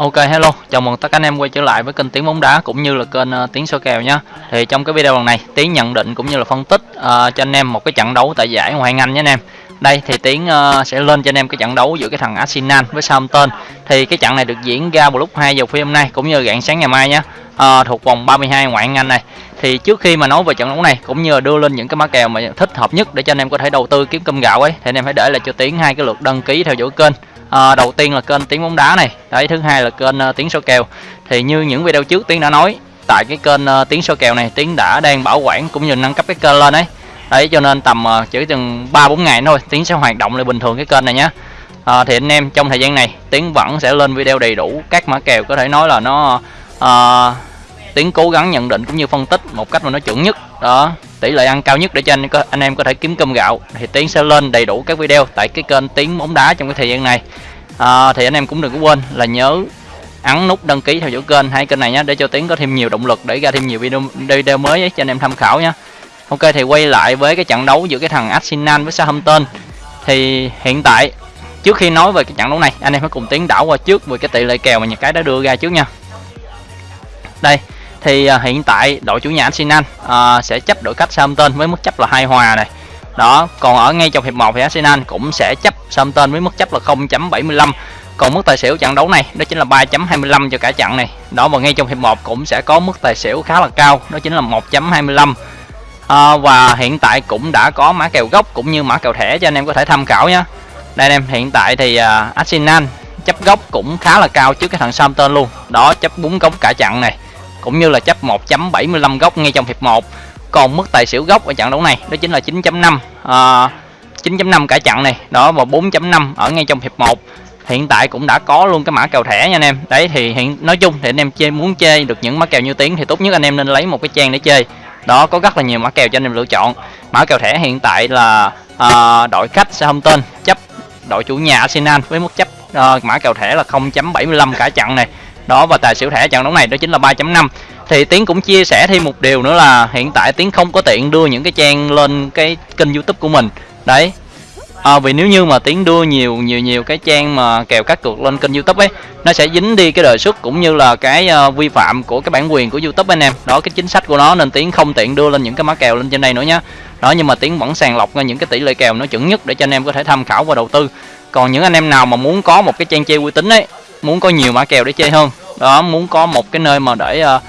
Ok hello, chào mừng tất cả anh em quay trở lại với kênh Tiếng bóng đá cũng như là kênh uh, Tiếng số kèo nhé. Thì trong cái video lần này, Tiếng nhận định cũng như là phân tích uh, cho anh em một cái trận đấu tại giải Ngoại hạng Anh nhé anh em. Đây thì Tiến uh, sẽ lên cho anh em cái trận đấu giữa cái thằng Arsenal với Southampton. Thì cái trận này được diễn ra vào lúc 2 giờ phim hôm nay cũng như rạng sáng ngày mai nhé. Uh, thuộc vòng 32 Ngoại hạng Anh này. Thì trước khi mà nói về trận đấu này cũng như là đưa lên những cái mã kèo mà thích hợp nhất để cho anh em có thể đầu tư kiếm cơm gạo ấy thì anh em hãy để lại cho Tiến hai cái lượt đăng ký theo dõi kênh à, đầu tiên là kênh tiếng bóng đá này. Đấy thứ hai là kênh uh, tiếng số kèo. Thì như những video trước tiến đã nói tại cái kênh uh, tiếng số kèo này tiến đã đang bảo quản cũng như nâng cấp cái kênh lên đấy đấy cho nên tầm uh, chỉ chừng ba bốn ngày thôi tiến sẽ hoạt động lại bình thường cái kênh này nhé à, thì anh em trong thời gian này tiến vẫn sẽ lên video đầy đủ các mã kèo có thể nói là nó uh, tiến cố gắng nhận định cũng như phân tích một cách mà nó chuẩn nhất. Đó tỷ lệ ăn cao nhất để cho anh anh em có thể kiếm cơm gạo. Thì tiến sẽ lên đầy đủ các video tại cái kênh tiếng bóng đá trong cái thời gian này. À, thì anh em cũng đừng có quên là nhớ ấn nút đăng ký theo dõi kênh hai kênh này nhé để cho tiến có thêm nhiều động lực để ra thêm nhiều video video mới ấy, cho anh em tham khảo nhé. Ok thì quay lại với cái trận đấu giữa cái thằng Arsenal với Southampton. Thì hiện tại trước khi nói về cái trận đấu này anh em hãy cùng tiến đảo qua trước về cái tỷ lệ kèo mà nhà cái đã đưa ra trước nha. Đây thì à, hiện tại đội chủ nhà Arsenal à, sẽ chấp đội cách Southampton với mức chấp là hai hòa này. Đó còn ở ngay trong hiệp 1 thì Arsenal cũng sẽ chấp Southampton với mức chấp là 0.75 còn mức tài xỉu trận đấu này đó chính là 3.25 cho cả trận này. Đó và ngay trong hiệp 1 cũng sẽ có mức tài xỉu khá là cao đó chính là 1.25 à, và hiện tại cũng đã có mã kèo gốc cũng như mã kèo thẻ cho anh em có thể tham khảo nhé đây anh em hiện tại thì uh, Arsenal chấp gốc cũng khá là cao trước cái thằng Southampton luôn. Đó chấp bốn gốc cả trận này cũng như là chấp 1.75 góc ngay trong hiệp 1 còn mức tài xỉu gốc ở trận đấu này đó chính là 9.5 à, 9.5 cả trận này đó và 4.5 ở ngay trong hiệp 1 hiện tại cũng đã có luôn cái mã kèo thẻ nha anh em. Đấy thì hiện nói chung thì anh em chơi muốn chơi được những mã kèo như tiếng thì tốt nhất anh em nên lấy một cái trang để chơi. Đó có rất là nhiều mã kèo cho anh em lựa chọn. Mã kèo thẻ hiện tại là à, đội khách Southampton chấp đội chủ nhà Arsenal với mức chấp à, mã kèo thẻ là 0.75 cả trận này đó và tài xỉu thẻ trận đấu này đó chính là 3.5 thì tiến cũng chia sẻ thêm một điều nữa là hiện tại tiến không có tiện đưa những cái trang lên cái kênh youtube của mình. Đấy. À, vì nếu như mà tiến đưa nhiều nhiều nhiều cái trang mà kèo các cược lên kênh youtube ấy nó sẽ dính đi cái đời xuất cũng như là cái uh, vi phạm của cái bản quyền của youtube anh em. Đó cái chính sách của nó nên tiến không tiện đưa lên những cái mã kèo lên trên đây nữa nhé đó nhưng mà tiến vẫn sàng lọc ra những cái tỷ lệ kèo nó chuẩn nhất để cho anh em có thể tham khảo và đầu tư. Còn những anh em nào mà muốn có một cái trang chơi uy tín ấy muốn có nhiều mã kèo để chơi hơn đó muốn có một cái nơi mà để uh,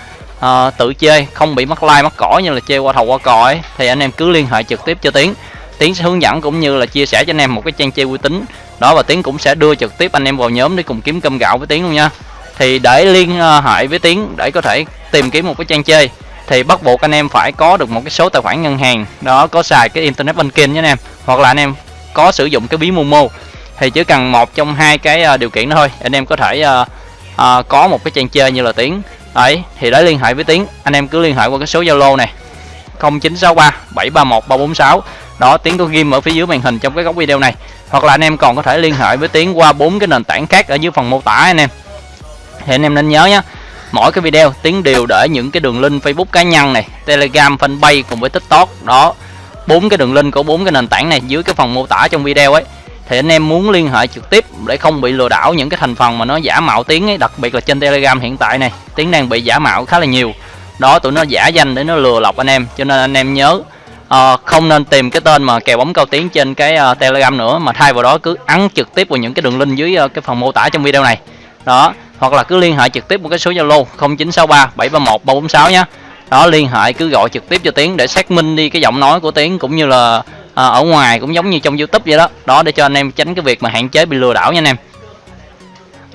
uh, tự chơi không bị mắc like mắc cỏ như là chơi qua thầu qua cò ấy thì anh em cứ liên hệ trực tiếp cho tiến. Tiến sẽ hướng dẫn cũng như là chia sẻ cho anh em một cái trang chơi uy tín. Đó và tiến cũng sẽ đưa trực tiếp anh em vào nhóm để cùng kiếm cơm gạo với tiến luôn nha. Thì để liên ờ, hệ với tiến để có thể tìm kiếm một cái trang chơi thì bắt buộc anh em phải có được một cái số tài khoản ngân hàng. Đó có xài cái internet banking nhé anh em hoặc là anh em có sử dụng cái ví momo thì chỉ cần một trong hai cái uh, điều kiện đó thôi. Anh em có thể uh, uh, có một cái trang chơi như là tiếng ấy thì đấy liên hệ với tiếng anh em cứ liên hệ qua cái số zalo này 0963 731 346 đó tiếng có ghim ở phía dưới màn hình trong cái góc video này. Hoặc là anh em còn có thể liên hệ với tiếng qua bốn cái nền tảng khác ở dưới phần mô tả anh em. Thì anh em nên nhớ nhé mỗi cái video tiếng đều để những cái đường link facebook cá nhân này telegram fanpage cùng với tiktok. Đó bốn cái đường link của bốn cái nền tảng này dưới cái phần mô tả trong video ấy thì anh em muốn liên hệ trực tiếp để không bị lừa đảo những cái thành phần mà nó giả mạo tiếng ấy đặc biệt là trên telegram hiện tại này tiếng đang bị giả mạo khá là nhiều. Đó tụi nó giả danh để nó lừa lọc anh em cho nên anh em nhớ uh, không nên tìm cái tên mà kèo bóng cao tiếng trên cái uh, telegram nữa mà thay vào đó cứ ấn trực tiếp vào những cái đường link dưới uh, cái phần mô tả trong video này. Đó hoặc là cứ liên hệ trực tiếp một cái số zalo 0963 731 346 nhé đó liên hệ cứ gọi trực tiếp cho tiếng để xác minh đi cái giọng nói của tiếng cũng như là à, ở ngoài cũng giống như trong youtube vậy đó. Đó để cho anh em tránh cái việc mà hạn chế bị lừa đảo nha anh em.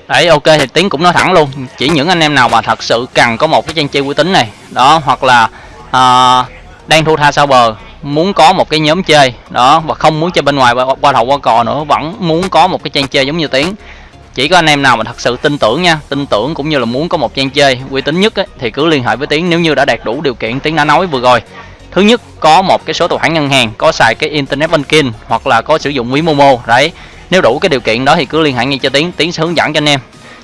Đấy ok thì tiến cũng nói thẳng luôn. Chỉ những anh em nào mà thật sự cần có một cái trang chơi uy tín này đó hoặc là à, đang thu tha sau bờ muốn có một cái nhóm chơi đó và không muốn chơi bên ngoài qua đầu qua cò nữa vẫn muốn có một cái trang chơi giống như tiến. Chỉ có anh em nào mà thật sự tin tưởng nha tin tưởng cũng như là muốn có một trang chơi uy tín nhất ấy, thì cứ liên hệ với tiến. Nếu như đã đạt đủ điều kiện tiến đã nói vừa rồi thứ nhất có một cái số tài khoản ngân hàng có xài cái internet banking hoặc là có sử dụng ví momo đấy. Nếu đủ cái điều kiện đó thì cứ liên hệ ngay cho tiến tiến sẽ hướng dẫn cho anh em.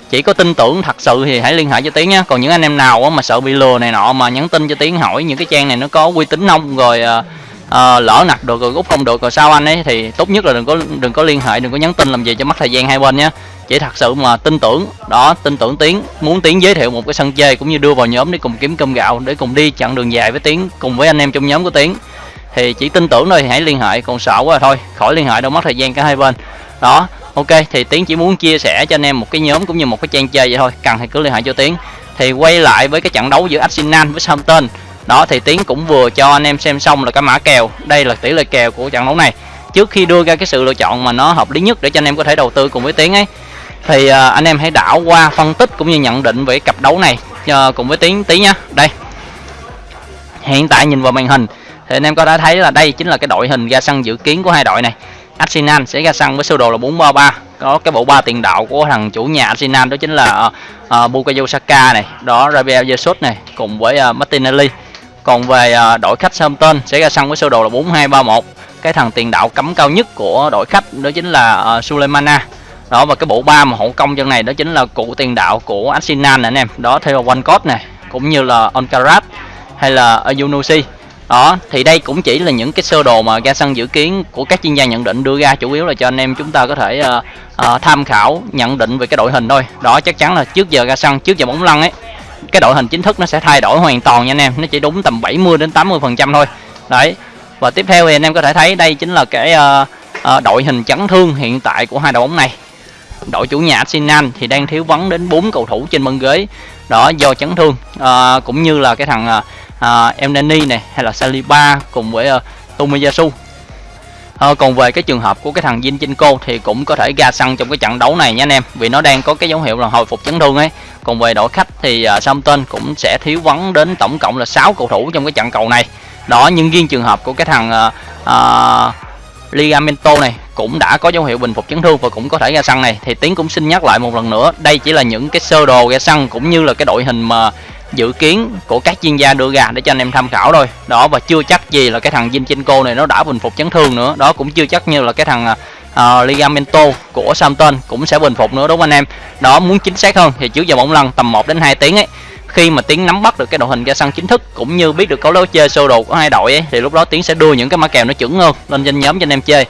Chỉ có tin tưởng thật sự thì hãy liên hệ cho tiến nhé. Còn những anh em nào mà sợ bị lừa này nọ mà nhắn tin cho tiến hỏi những cái trang này nó có uy tín không rồi uh, lỡ nạp được rồi rút không được rồi sao anh ấy thì tốt nhất là đừng có đừng có liên hệ đừng có nhắn tin làm gì cho mất thời gian hai bên nhé chỉ thật sự mà tin tưởng, đó, tin tưởng tiến. Muốn tiến giới thiệu một cái sân chơi cũng như đưa vào nhóm để cùng kiếm cơm gạo, để cùng đi chặng đường dài với tiến, cùng với anh em trong nhóm của tiến. Thì chỉ tin tưởng thôi, hãy liên hệ, còn sợ quá thôi, khỏi liên hệ đâu, mất thời gian cả hai bên. Đó, ok, thì tiến chỉ muốn chia sẻ cho anh em một cái nhóm cũng như một cái trang chơi vậy thôi, cần thì cứ liên hệ cho tiến. Thì quay lại với cái trận đấu giữa Arsenal với Southampton. Đó, thì tiến cũng vừa cho anh em xem xong là cái mã kèo. Đây là tỷ lệ kèo của trận đấu này. Trước khi đưa ra cái sự lựa chọn mà nó hợp lý nhất để cho anh em có thể đầu tư cùng với tiến ấy thì uh, anh em hãy đảo qua phân tích cũng như nhận định về cặp đấu này uh, cùng với tiến tí nha đây. Hiện tại nhìn vào màn hình thì anh em có thể thấy là đây chính là cái đội hình ra sân dự kiến của hai đội này. Arsenal sẽ ra sân với sơ đồ là 433 có cái bộ ba tiền đạo của thằng chủ nhà Arsenal đó chính là uh, Bukayo Saka này đó Rabiel Jesus này cùng với uh, Martinelli. Còn về uh, đội khách Southampton sẽ ra sân với sơ đồ là 4231 cái thằng tiền đạo cấm cao nhất của đội khách đó chính là uh, Suleimana đó và cái bộ ba mà hậu công chân này đó chính là cụ tiền đạo của Arsenal này anh em. Đó theo Walcott này cũng như là Onkarat hay là Yunusi đó thì đây cũng chỉ là những cái sơ đồ mà ra sân dự kiến của các chuyên gia nhận định đưa ra chủ yếu là cho anh em chúng ta có thể uh, uh, tham khảo nhận định về cái đội hình thôi. Đó chắc chắn là trước giờ ra sân trước giờ bóng lăn ấy cái đội hình chính thức nó sẽ thay đổi hoàn toàn nha anh em. Nó chỉ đúng tầm 70 đến 80 phần trăm thôi. Đấy và tiếp theo thì anh em có thể thấy đây chính là cái uh, uh, đội hình chấn thương hiện tại của hai đội bóng này đội chủ nhà Arsenal thì đang thiếu vắng đến 4 cầu thủ trên băng ghế. Đó do chấn thương. À, cũng như là cái thằng à, uh, này hay là Saliba cùng với uh, Tomiyasu. À, còn về cái trường hợp của cái thằng Zinchenko thì cũng có thể ra sân trong cái trận đấu này nha anh em. Vì nó đang có cái dấu hiệu là hồi phục chấn thương ấy. Còn về đội khách thì uh, Southampton cũng sẽ thiếu vắng đến tổng cộng là 6 cầu thủ trong cái trận cầu này. Đó nhưng riêng trường hợp của cái thằng uh, uh, Ligamento này cũng đã có dấu hiệu bình phục chấn thương và cũng có thể ra sân này. Thì tiến cũng xin nhắc lại một lần nữa đây chỉ là những cái sơ đồ ra sân cũng như là cái đội hình mà dự kiến của các chuyên gia đưa ra để cho anh em tham khảo thôi. Đó và chưa chắc gì là cái thằng Zinchenko này nó đã bình phục chấn thương nữa. Đó cũng chưa chắc như là cái thằng uh, Ligamento của Southampton cũng sẽ bình phục nữa đúng không anh em? Đó muốn chính xác hơn thì trước giờ bóng lăn tầm 1 đến 2 tiếng ấy khi mà tiến nắm bắt được cái đội hình ra sân chính thức cũng như biết được cấu lối chơi sơ đồ của hai đội ấy thì lúc đó tiến sẽ đưa những cái mã kèo nó chuẩn hơn lên trên nhóm cho anh em chơi.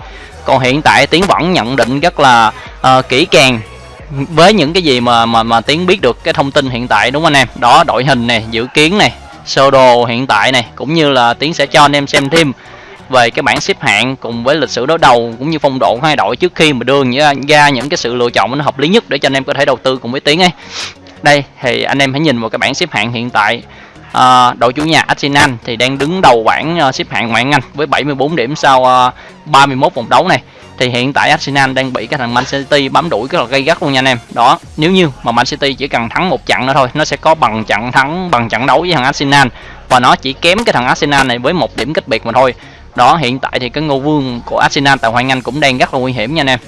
Còn hiện tại tiến vẫn nhận định rất là uh, kỹ càng với những cái gì mà mà mà tiến biết được cái thông tin hiện tại đúng không anh em? Đó đội hình này dự kiến này sơ đồ hiện tại này cũng như là tiến sẽ cho anh em xem thêm về cái bảng xếp hạng cùng với lịch sử đối đầu cũng như phong độ của hai đội trước khi mà đưa ra những cái sự lựa chọn nó hợp lý nhất để cho anh em có thể đầu tư cùng với tiến ấy đây thì anh em hãy nhìn vào cái bảng xếp hạng hiện tại. À, đội chủ nhà Arsenal thì đang đứng đầu bảng uh, xếp hạng ngoại hạng Anh với 74 điểm sau à, uh, 31 vòng đấu này. Thì hiện tại Arsenal đang bị cái thằng Man City bám đuổi rất là gây gắt luôn nha anh em. Đó nếu như mà Man City chỉ cần thắng một trận nữa thôi nó sẽ có bằng trận thắng bằng trận đấu với thằng Arsenal. Và nó chỉ kém cái thằng Arsenal này với một điểm cách biệt mà thôi. Đó hiện tại thì cái ngô vương của Arsenal tại Hoàng Anh cũng đang rất là nguy hiểm nha anh em.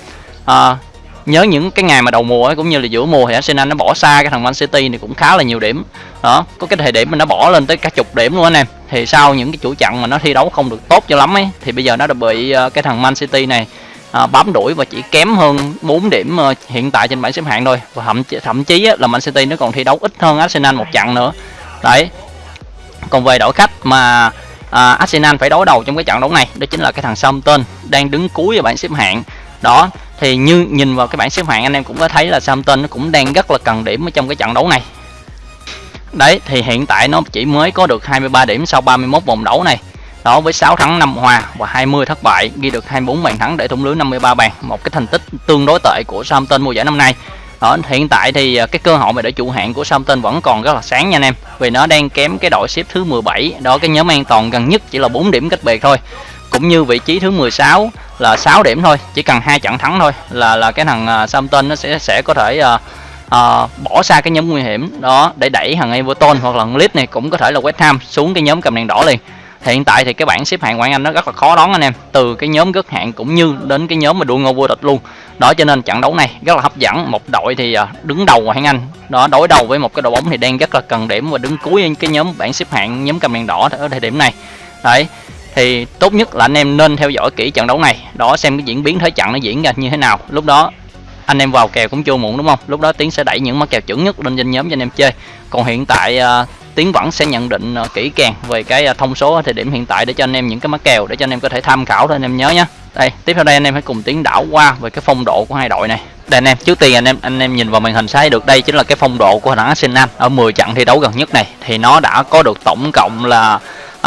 À, nhớ những cái ngày mà đầu mùa ấy, cũng như là giữa mùa thì Arsenal nó bỏ xa cái thằng Man City này cũng khá là nhiều điểm. Đó có cái thời điểm mà nó bỏ lên tới cả chục điểm luôn anh em. Thì sau những cái chủ trận mà nó thi đấu không được tốt cho lắm ấy thì bây giờ nó đã bị ờ, cái thằng Man City này à, bám đuổi và chỉ kém hơn 4 điểm uh, hiện tại trên bảng xếp hạng thôi. Và thậm thậm chí á, là Man City nó còn thi đấu ít hơn Arsenal một trận nữa. Đấy. Còn về đội khách mà à, Arsenal phải đối đầu trong cái trận đấu này đó chính là cái thằng Southampton đang đứng cuối ở bảng xếp hạng. Đó thì như nhìn vào cái bảng xếp hạng anh em cũng có thấy là Southampton nó cũng đang rất là cần điểm ở trong cái trận đấu này. Đấy thì hiện tại nó chỉ mới có được 23 điểm sau 31 vòng đấu này. Đó với 6 thắng 5 hòa và 20 thất bại ghi được 24 bàn thắng để thủng lưới 53 bàn. Một cái thành tích tương đối tệ của Southampton mùa giải năm nay. Đó, hiện tại thì à, cái cơ hội mà để trụ hạng của Southampton vẫn còn rất là sáng nha anh em vì nó đang kém cái đội xếp thứ 17 đó cái nhóm an toàn gần nhất chỉ là 4 điểm cách biệt thôi cũng như vị trí thứ 16 là 6 điểm thôi chỉ cần hai trận thắng thôi là là cái thằng uh, Southampton nó sẽ sẽ có thể uh, uh, bỏ xa cái nhóm nguy hiểm đó để đẩy thằng Everton hoặc là Leeds này cũng có thể là West Ham xuống cái nhóm cầm đèn đỏ liền. Hiện tại thì cái bảng xếp hạng ngoại Anh nó rất là khó đón anh em từ cái nhóm gất hạng cũng như đến cái nhóm mà đua ngôi vô địch luôn. Đó cho nên trận đấu này rất là hấp dẫn một đội thì đứng đầu ngoại Anh. Đó đối đầu với một cái đội bóng thì đang rất là cần điểm và đứng cuối cái nhóm bảng xếp hạng nhóm cầm đèn đỏ ở thời điểm này. Đấy thì tốt nhất là anh em nên theo dõi kỹ trận đấu này đó xem cái diễn biến thế trận nó diễn ra như thế nào. Lúc đó anh em vào kèo cũng chưa muộn đúng không? Lúc đó tiến sẽ đẩy những mắc kèo chuẩn nhất lên trên nhóm cho anh em chơi. Còn hiện tại uh, tiến vẫn sẽ nhận định uh, kỹ càng về cái uh, thông số ở thời điểm hiện tại để cho anh em những cái mắc kèo để cho anh em có thể tham khảo thôi anh em nhớ nhé đây tiếp theo đây anh em hãy cùng tiến đảo qua về cái phong độ của hai đội này. Đây anh em trước tiên anh em anh em nhìn vào màn hình sai được đây chính là cái phong độ của thằng Arsenal. Ở 10 trận thi đấu gần nhất này thì nó đã có được tổng cộng là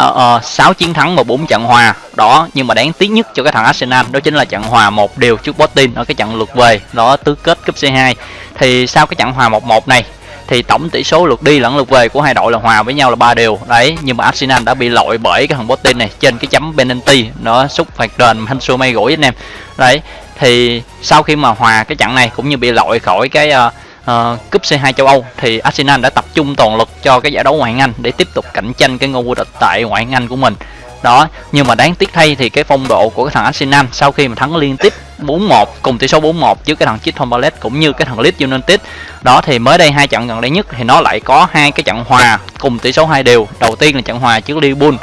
uh, uh, 6 chiến thắng và 4 trận hòa đó nhưng mà đáng tiếc nhất cho cái thằng Arsenal đó chính là trận hòa một điều trước Botin ở cái trận lượt về đó tứ kết cúp C2 thì sau cái trận hòa 1-1 này thì tổng tỷ số lượt đi lẫn lượt về của hai đội là hòa với nhau là ba đều. Đấy nhưng mà Arsenal đã bị lội bởi cái thằng Botin này trên cái chấm penalty nó xúc phạt đền Hansu may gũi anh em. Đấy thì sau khi mà hòa cái trận này cũng như bị lội khỏi cái uh, uh, cúp C2 châu Âu thì Arsenal đã tập trung toàn lực cho cái giải đấu ngoại hạng Anh để tiếp tục cạnh tranh cái ngôi vô địch tại ngoại hạng Anh của mình. Đó nhưng mà đáng tiếc thay thì cái phong độ của cái thằng Arsenal sau khi mà thắng liên tiếp 4-1 cùng tỷ số 4-1 trước cái thằng Crystal Palace cũng như cái thằng Leeds United đó thì mới đây hai trận gần đây nhất thì nó lại có hai cái trận hòa cùng tỷ số hai đều. Đầu tiên là trận hòa trước Liverpool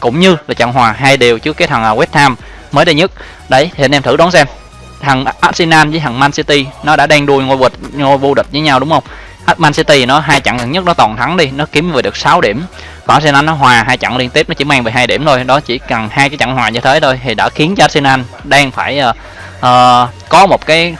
cũng như là trận hòa hai đều trước cái thằng à, West Ham mới đây nhất. Đấy thì anh em thử đoán xem thằng Arsenal với thằng Man City. Nó đã đang đua ngôi vô địch ngôi vô địch với nhau đúng không? Man City nó hai trận gần nhất nó toàn thắng đi nó kiếm về được 6 điểm. Còn Arsenal nó hòa hai trận liên tiếp nó chỉ mang về hai điểm thôi. Đó chỉ cần hai cái trận hòa như thế thôi thì đã khiến cho Arsenal đang phải uh, uh, có một cái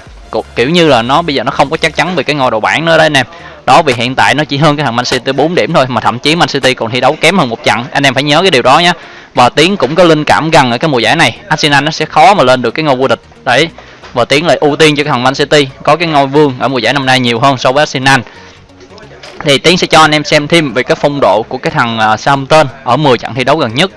kiểu như là nó bây giờ nó không có chắc chắn về cái ngôi đầu bảng nữa đấy anh em đó vì hiện tại nó chỉ hơn cái thằng Man City 4 điểm thôi mà thậm chí Man City còn thi đấu kém hơn một trận. Anh em phải nhớ cái điều đó nhé và tiến cũng có linh cảm gần ở cái mùa giải này. Arsenal nó sẽ khó mà lên được cái ngôi vô địch. Đấy và tiến lại ưu tiên cho cái thằng Man City. Có cái ngôi vương ở mùa giải năm nay nhiều hơn so với Arsenal. Thì tiến sẽ cho anh em xem thêm về cái phong độ của cái thằng uh, Southampton ở 10 trận thi đấu gần nhất.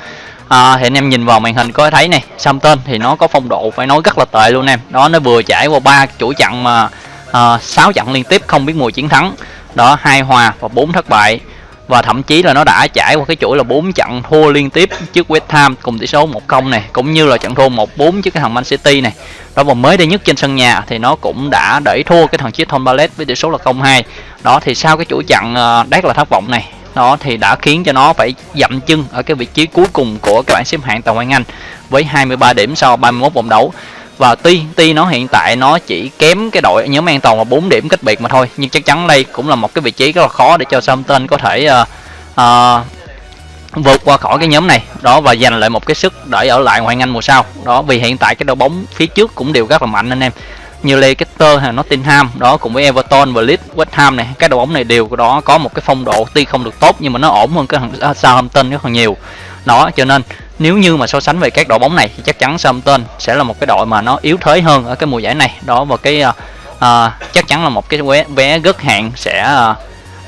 À, thì anh em nhìn vào màn hình có thấy này Southampton thì nó có phong độ phải nói rất là tệ luôn em. Đó nó vừa trải qua ba chuỗi trận mà à, uh, 6 trận liên tiếp không biết mùi chiến thắng. Đó hai hòa và bốn thất bại và thậm chí là nó đã trải qua cái chuỗi là 4 trận thua liên tiếp trước West Ham cùng tỷ số 1-0 này cũng như là trận thua 1-4 trước cái thằng Man City này. Đó và mới đây nhất trên sân nhà thì nó cũng đã đẩy thua cái thằng Crystal Palace với tỷ số là 0-2 đó thì sau cái chuỗi trận uh, là thất vọng này đó thì đã khiến cho nó phải dậm chân ở cái vị trí cuối cùng của các bạn xếp hạng tại ngoại Anh với 23 điểm sau 31 vòng đấu và tuy tuy nó hiện tại nó chỉ kém cái đội nhóm an toàn là 4 điểm cách biệt mà thôi nhưng chắc chắn đây cũng là một cái vị trí rất là khó để cho Southampton có thể uh, uh, vượt qua khỏi cái nhóm này. Đó và giành lại một cái sức để ở lại ngoại Anh mùa sau. Đó vì hiện tại cái đội bóng phía trước cũng đều rất là mạnh anh em. Như Leicester hay Nottingham đó cùng với Everton và Leeds West Ham này các đội bóng này đều đó có một cái phong độ tuy không được tốt nhưng mà nó ổn hơn cái thằng Southampton rất là nhiều. Đó cho nên nếu như mà so sánh về các đội bóng này thì chắc chắn Southampton sẽ là một cái đội mà nó yếu thế hơn ở cái mùa giải này. Đó và cái uh, uh, chắc chắn là một cái vé vé gất hạn sẽ uh,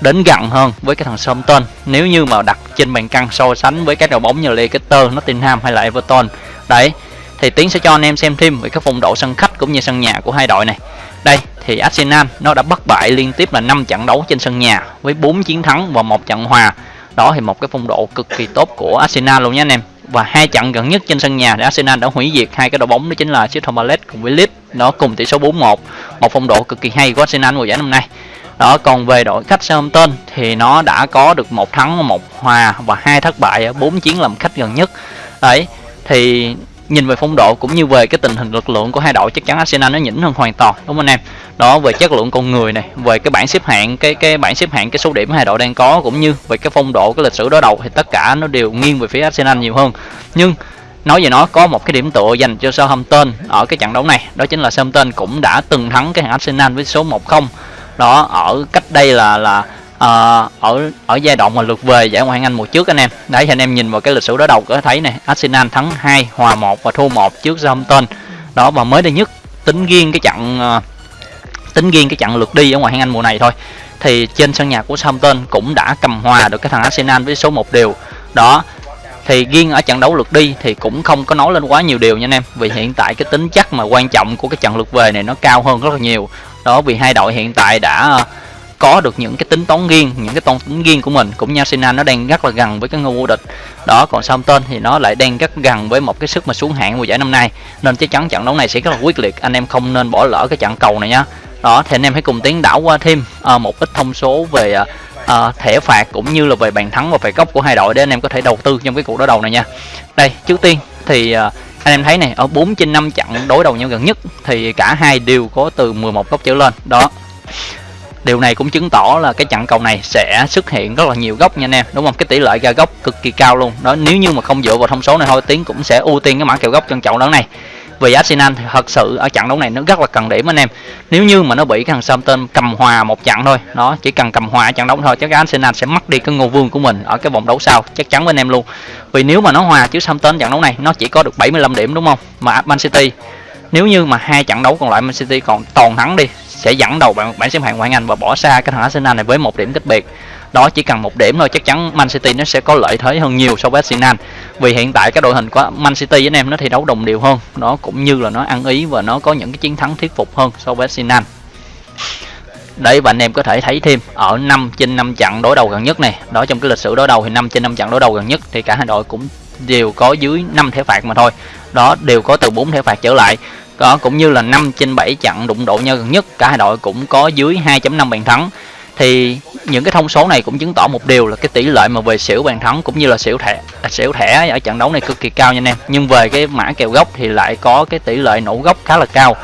đến gần hơn với cái thằng Southampton. Nếu như mà đặt trên bàn cân so sánh với các đội bóng như Leicester, Nottingham hay là Everton đấy thì tiến sẽ cho anh em xem thêm về các phong độ sân khách cũng như sân nhà của hai đội này. Đây thì Arsenal nó đã bất bại liên tiếp là 5 trận đấu trên sân nhà với 4 chiến thắng và một trận hòa. Đó thì một cái phong độ cực kỳ tốt của Arsenal luôn nhé anh em và hai trận gần nhất trên sân nhà thì Arsenal đã hủy diệt hai cái đội bóng, đó chính là Crystal Palace cùng với Leeds, nó cùng tỷ số 4-1 một. Phong độ cực kỳ hay của Arsenal mùa giải năm nay. Đó, còn về đội khách Southampton thì nó đã có được một thắng, một hòa và hai thất bại ở bốn chiến làm khách gần nhất. Đấy, thì nhìn về phong độ cũng như về cái tình hình lực lượng của hai đội, chắc chắn Arsenal nó nhỉnh hơn hoàn toàn, đúng không anh em? Đó, về chất lượng con người này, về cái bảng xếp hạng, cái cái bảng xếp hạng, cái số điểm hai đội đang có, cũng như về cái phong độ, cái lịch sử đối đầu thì tất cả nó đều nghiêng về phía Arsenal nhiều hơn. Nhưng, nói về nó, có một cái điểm tựa dành cho Southampton ở cái trận đấu này, đó chính là Southampton cũng đã từng thắng cái hàng Arsenal với số 1-0 đó, ở cách đây là là uh, ở ở giai đoạn mà lượt về giải ngoại hạng Anh mùa trước anh em. Đấy anh em nhìn vào cái lịch sử đối đầu có thấy này Arsenal thắng 2 hòa 1 và thua 1 trước Southampton. Đó và mới đây nhất tính riêng cái trận uh, tính riêng cái trận lượt đi ở ngoại hạng Anh mùa này thôi thì trên sân nhà của Southampton cũng đã cầm hòa được cái thằng Arsenal với số 1 điều đó thì riêng ở trận đấu lượt đi thì cũng không có nói lên quá nhiều điều nha anh em vì hiện tại cái tính chất mà quan trọng của cái trận lượt về này nó cao hơn rất là nhiều. Đó vì hai đội hiện tại đã có được những cái tính toán riêng những cái toán tính riêng của mình cũng như Arsenal nó đang rất là gần với cái ngôi vô địch. Đó còn Southampton thì nó lại đang rất gần với một cái sức mà xuống hạng mùa giải năm nay. Nên chắc chắn trận đấu này sẽ rất là quyết liệt anh em không nên bỏ lỡ cái trận cầu này nhá. Đó thì anh em hãy cùng tiến đảo qua thêm à, một ít thông số về uh, thẻ phạt cũng như là về bàn thắng và về góc của hai đội để anh em có thể đầu tư trong cái cuộc đối đầu này nha. Đây trước tiên thì à, anh em thấy này ở 4 trên 5 trận đối đầu nhau gần nhất thì cả hai đều có từ 11 góc trở lên. Đó điều này cũng chứng tỏ là cái trận cầu này sẽ xuất hiện rất là nhiều góc nha anh em. Đúng không? Cái tỷ lệ ra góc cực kỳ cao luôn. Đó, nếu như mà không dựa vào thông số này thôi, tiến cũng sẽ ưu tiên cái mã kèo góc trong trận đấu này. Vì Arsenal thì thật sự ở trận đấu này nó rất là cần điểm anh em. Nếu như mà nó bị cái thằng Southampton cầm hòa một trận thôi nó chỉ cần cầm hòa trận đấu thôi, chắc Arsenal sẽ mất đi cái ngôi vương của mình ở cái vòng đấu sau, chắc chắn với anh em luôn. Vì nếu mà nó hòa chứ Southampton trận đấu này, nó chỉ có được 75 điểm, đúng không? Mà Man City, nếu như mà hai trận đấu còn lại Man City còn toàn thắng đi sẽ dẫn đầu bảng, bảng xếp hạng ngoại Anh và bỏ xa cái thằng Arsenal này với một điểm cách biệt. Đó chỉ cần một điểm thôi chắc chắn Man City nó sẽ có lợi thế hơn nhiều so với Arsenal. Vì hiện tại cái đội hình của Man City anh em nó thi đấu đồng đều hơn. Nó cũng như là nó ăn ý và nó có những cái chiến thắng thuyết phục hơn so với Arsenal. Đấy và anh em có thể thấy thêm ở 5 trên 5 trận đối đầu gần nhất này đó trong cái lịch sử đối đầu thì 5 trên 5 trận đối đầu gần nhất thì cả hai đội cũng đều có dưới 5 thẻ phạt mà thôi. Đó đều có từ 4 thẻ phạt trở lại đó cũng như là 5 trên 7 trận đụng độ nhau gần nhất, cả hai đội cũng có dưới 2.5 bàn thắng. Thì những cái thông số này cũng chứng tỏ một điều là cái tỷ lệ mà về xỉu bàn thắng cũng như là xỉu thẻ à, xỉu thẻ ở trận đấu này cực kỳ cao nha anh em. Nhưng về cái mã kèo gốc thì lại có cái tỷ lệ nổ gốc khá là cao.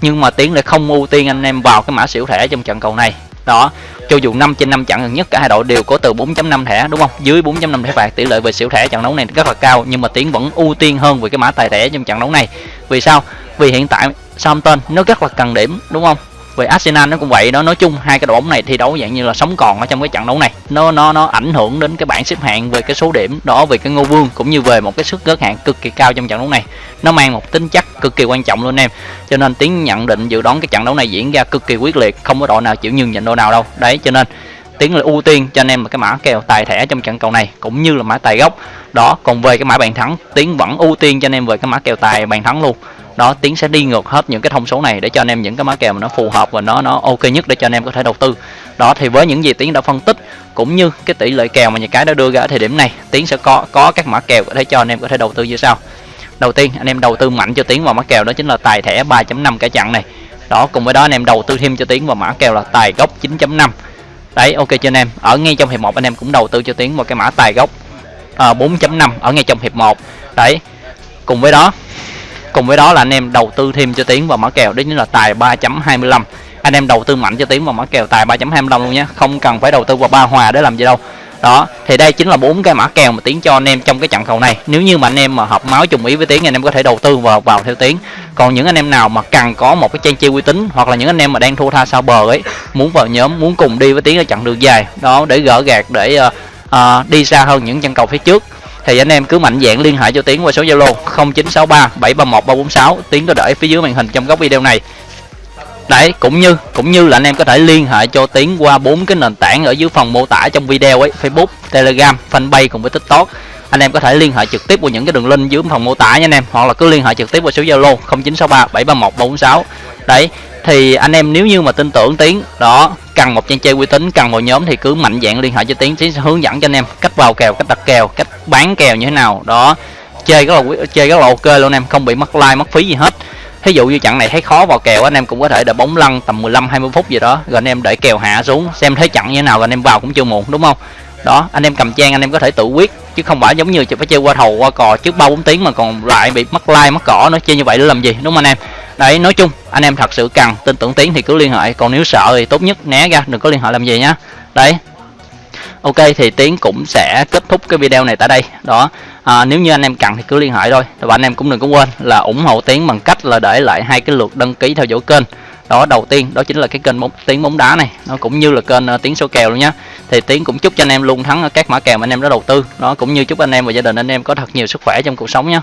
Nhưng mà tiến lại không ưu tiên anh em vào cái mã xỉu thẻ trong trận cầu này. Đó, cho dù 5 trên 5 trận gần nhất, cả hai đội đều có từ 4.5 thẻ, đúng không? Dưới 4.5 thẻ phạt tỷ lệ về xỉu thẻ trận đấu này rất là cao, nhưng mà tiến vẫn ưu tiên hơn về cái mã tài thẻ trong trận đấu này. Vì sao? Vì hiện tại Southampton nó rất là cần điểm, đúng không? Về Arsenal nó cũng vậy đó, nói chung hai cái đội bóng này thi đấu dạng như là sống còn ở trong cái trận đấu này. Nó nó nó ảnh hưởng đến cái bảng xếp hạng về cái số điểm, đó về cái ngô vương cũng như về một cái sức gớt hạng cực kỳ cao trong trận đấu này. Nó mang một tính chất cực kỳ quan trọng luôn em, cho nên tiến nhận định dự đoán cái trận đấu này diễn ra cực kỳ quyết liệt, không có đội nào chịu nhường nhịn đội nào đâu. Đấy, cho nên tiến là ưu tiên cho anh em là cái mã kèo tài thẻ trong trận cầu này cũng như là mã tài gốc. Đó, còn về cái mã bàn thắng, tiến vẫn ưu tiên cho anh em về cái mã kèo tài bàn thắng luôn đó tiến sẽ đi ngược hết những cái thông số này để cho anh em những cái mã kèo mà nó phù hợp và nó nó ok nhất để cho anh em có thể đầu tư. Đó thì với những gì tiến đã phân tích cũng như cái tỷ lệ kèo mà nhà cái đã đưa ra ở thời điểm này tiến sẽ có có các mã kèo để cho anh em có thể đầu tư như sau. Đầu tiên anh em đầu tư mạnh cho tiến vào mã kèo đó chính là tài thẻ 3.5 cả chặn này. Đó cùng với đó anh em đầu tư thêm cho tiến vào mã kèo là tài gốc 9.5 đấy ok cho anh em. Ở ngay trong hiệp 1 anh em cũng đầu tư cho tiến vào cái mã tài gốc à, 4.5 ở ngay trong hiệp 1 đấy cùng với đó cùng với đó là anh em đầu tư thêm cho tiến vào mã kèo. Đấy chính là tài 3.25 anh em đầu tư mạnh cho tiến vào mã kèo tài 3.25 luôn nhé. Không cần phải đầu tư vào ba hòa để làm gì đâu. Đó thì đây chính là bốn cái mã kèo mà tiến cho anh em trong cái trận cầu này. Nếu như mà anh em mà hợp máu trùng ý với tiến anh em có thể đầu tư vào vào theo tiến. Còn những anh em nào mà cần có một cái trang chi uy tín hoặc là những anh em mà đang thua tha sau bờ ấy muốn vào nhóm muốn cùng đi với tiến ở trận đường dài đó để gỡ gạt để uh, uh, đi xa hơn những trận cầu phía trước thì anh em cứ mạnh dạng liên hệ cho tiến qua số zalo 0963 731 346 tiến có để phía dưới màn hình trong góc video này. Đấy, cũng như cũng như là anh em có thể liên hệ cho tiến qua bốn cái nền tảng ở dưới phần mô tả trong video ấy, facebook, telegram, fanpage cùng với tiktok. Anh em có thể liên hệ trực tiếp qua những cái đường link dưới phần mô tả nha anh em, hoặc là cứ liên hệ trực tiếp qua số zalo 0963 731 346 đấy thì anh em nếu như mà tin tưởng tiến, đó, cần một trang chơi uy tín, cần một nhóm thì cứ mạnh dạng liên hệ cho tiến tiến sẽ hướng dẫn cho anh em cách vào kèo, cách đặt kèo, cách bán kèo như thế nào, đó. Chơi rất là chơi rất là ok luôn anh em, không bị mất like, mất phí gì hết. Thí dụ như trận này thấy khó vào kèo anh em cũng có thể để bóng lăn tầm 15 20 phút gì đó, rồi anh em để kèo hạ xuống, xem thấy trận như thế nào, rồi anh em vào cũng chưa muộn, đúng không? Đó, anh em cầm trang, anh em có thể tự quyết, chứ không phải giống như phải chơi qua thầu, qua cò trước ba bốn tiếng mà còn lại bị mất like, mất cỏ nó chơi như vậy để làm gì, đúng không anh em? Đấy nói chung anh em thật sự cần tin tưởng tiến thì cứ liên hệ. Còn nếu sợ thì tốt nhất né ra đừng có liên hệ làm gì nhá đấy. Ok thì tiến cũng sẽ kết thúc cái video này tại đây. Đó. À, nếu như anh em cần thì cứ liên hệ thôi. Và anh em cũng đừng có quên là ủng hộ tiến bằng cách là để lại hai cái lượt đăng ký theo dõi kênh. Đó đầu tiên đó chính là cái kênh bóng tiếng bóng đá này. Nó cũng như là kênh ờ, uh, tiếng số kèo luôn nhá. Thì tiến cũng chúc cho anh em luôn thắng ở các mã kèo mà anh em đã đầu tư. Đó cũng như chúc anh em và gia đình anh em có thật nhiều sức khỏe trong cuộc sống nhé